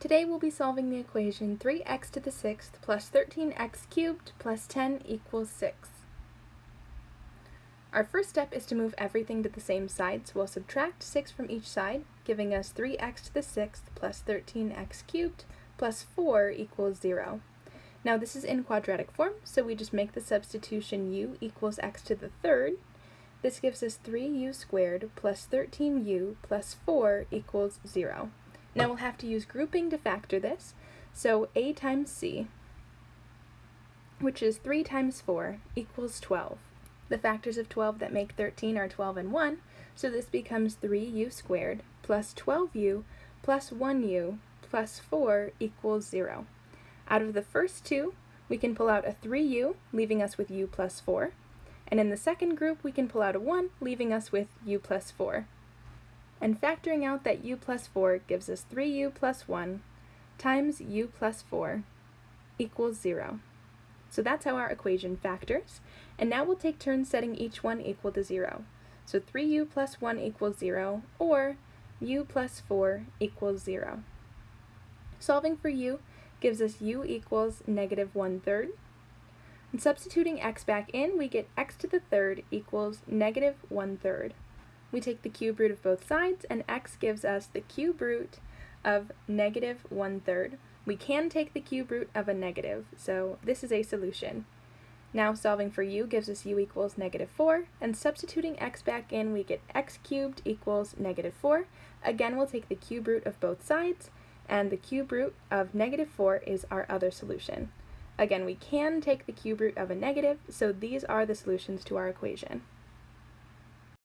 Today we'll be solving the equation 3x to the sixth plus 13x cubed plus 10 equals 6. Our first step is to move everything to the same side, so we'll subtract 6 from each side, giving us 3x to the sixth plus 13x cubed plus 4 equals 0. Now this is in quadratic form, so we just make the substitution u equals x to the third. This gives us 3u squared plus 13u plus 4 equals 0. Now we'll have to use grouping to factor this. So a times c, which is 3 times 4, equals 12. The factors of 12 that make 13 are 12 and 1, so this becomes 3u squared plus 12u plus 1u plus 4 equals 0. Out of the first two, we can pull out a 3u, leaving us with u plus 4. And in the second group, we can pull out a 1, leaving us with u plus 4 and factoring out that u plus 4 gives us 3u plus 1 times u plus 4 equals 0. So that's how our equation factors, and now we'll take turns setting each one equal to 0. So 3u plus 1 equals 0, or u plus 4 equals 0. Solving for u gives us u equals negative 1 third, and substituting x back in, we get x to the third equals negative 1 third. We take the cube root of both sides, and x gives us the cube root of negative one-third. We can take the cube root of a negative, so this is a solution. Now solving for u gives us u equals negative 4, and substituting x back in, we get x cubed equals negative 4. Again, we'll take the cube root of both sides, and the cube root of negative 4 is our other solution. Again, we can take the cube root of a negative, so these are the solutions to our equation.